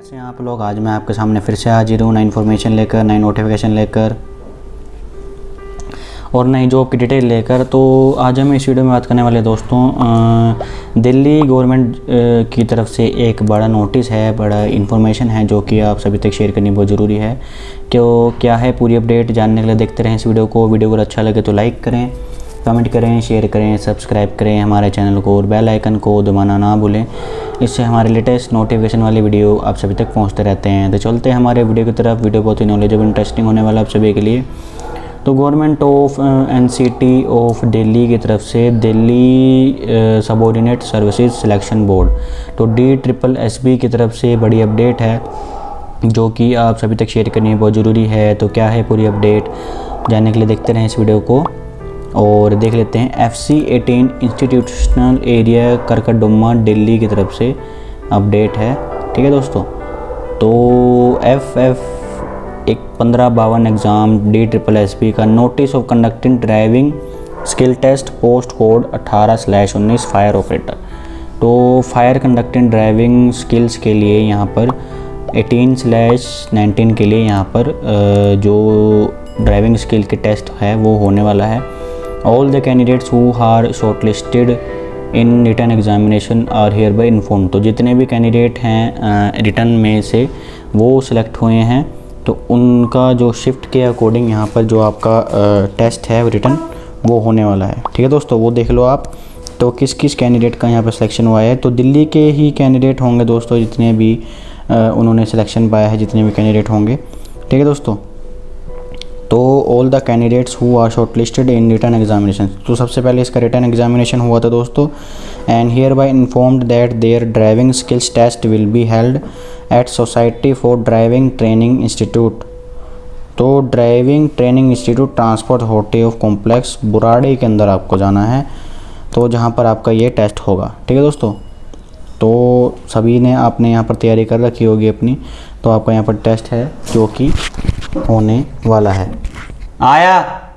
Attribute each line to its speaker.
Speaker 1: कैसे हैं आप लोग? आज मैं आपके सामने फिर से हाजिर हूँ, नई इन्फॉर्मेशन लेकर, नई नोटिफिकेशन लेकर और नई जॉब की डिटेल लेकर। तो आज हम इस वीडियो में बात करने वाले दोस्तों दिल्ली गवर्नमेंट की तरफ़ से एक बड़ा नोटिस है, बड़ा इन्फॉर्मेशन है जो कि आप सभी तक शेयर करनी बहुत ज़रूरी है। क्यों, क्या है पूरी अपडेट जानने के लिए देखते रहें इस वीडियो को। वीडियो अगर अच्छा लगे तो लाइक करें। कमेंट करें, शेयर करें, सब्सक्राइब करें हमारे चैनल को और बेल आइकन को दबाना ना भूलें। इससे हमारे लेटेस्ट नोटिफिकेशन वाली वीडियो आप सभी तक पहुँचते रहते हैं। तो चलते हैं हमारे वीडियो की तरफ़। वीडियो बहुत ही नॉलेजेबल इंटरेस्टिंग होने वाला आप सभी के लिए। तो government of N C T of Delhi की तरफ़ से Delhi subordinate services selection board तो डी ट्रिपल एस बी की तरफ़ से बड़ी अपडेट है, जो कि आप सभी तक शेयर करनी बहुत ज़रूरी है। तो क्या है पूरी अपडेट जानने के लिए देखते रहें इस वीडियो को। और देख लेते हैं F C eighteen institutional area Karkardooma Delhi की तरफ़ से अपडेट है। ठीक है दोस्तों तो एफ़ एफ़ एक पंद्रह बावन exam D triple S P का notice of conducting driving skill test post code अट्ठारह स्लैश उन्नीस फायर ऑपरेटर तो फायर कंडक्टिंग ड्राइविंग स्किल्स के लिए यहाँ पर 18 स्लैश नाइनटीन के लिए यहाँ पर जो ड्राइविंग स्किल के टेस्ट है, वो होने वाला है। The candidates who are shortlisted in written examination are hereby inform तो जितने भी कैंडिडेट हैं रिटर्न में से वो सिलेक्ट हुए हैं। तो उनका जो शिफ्ट के अकॉर्डिंग यहाँ पर जो आपका टेस्ट है रिटर्न वो होने वाला है। ठीक है दोस्तों वो देख लो आप। तो किस किस कैंडिडेट का यहाँ पर सिलेक्शन हुआ है? तो दिल्ली के ही कैंडिडेट होंगे दोस्तों जितने भी अ, उन्होंने सिलेक्शन पाया है जितने भी कैंडिडेट होंगे। ठीक है दोस्तों तो all the candidates who are shortlisted in written examination तो सबसे पहले इसका रिटर्न एग्जामिनेशन हुआ था दोस्तों and hereby informed that their driving skills test will be held at society for driving training institute तो ड्राइविंग ट्रेनिंग इंस्टीट्यूट ट्रांसपोर्ट होटे of complex Burari के अंदर आपको जाना है तो जहाँ पर आपका ये टेस्ट होगा। ठीक है दोस्तों? तो सभी ने आपने यहाँ पर तैयारी कर रखी होगी अपनी। तो आपका यहाँ पर टेस्ट है, जो कि होने वाला है। आया!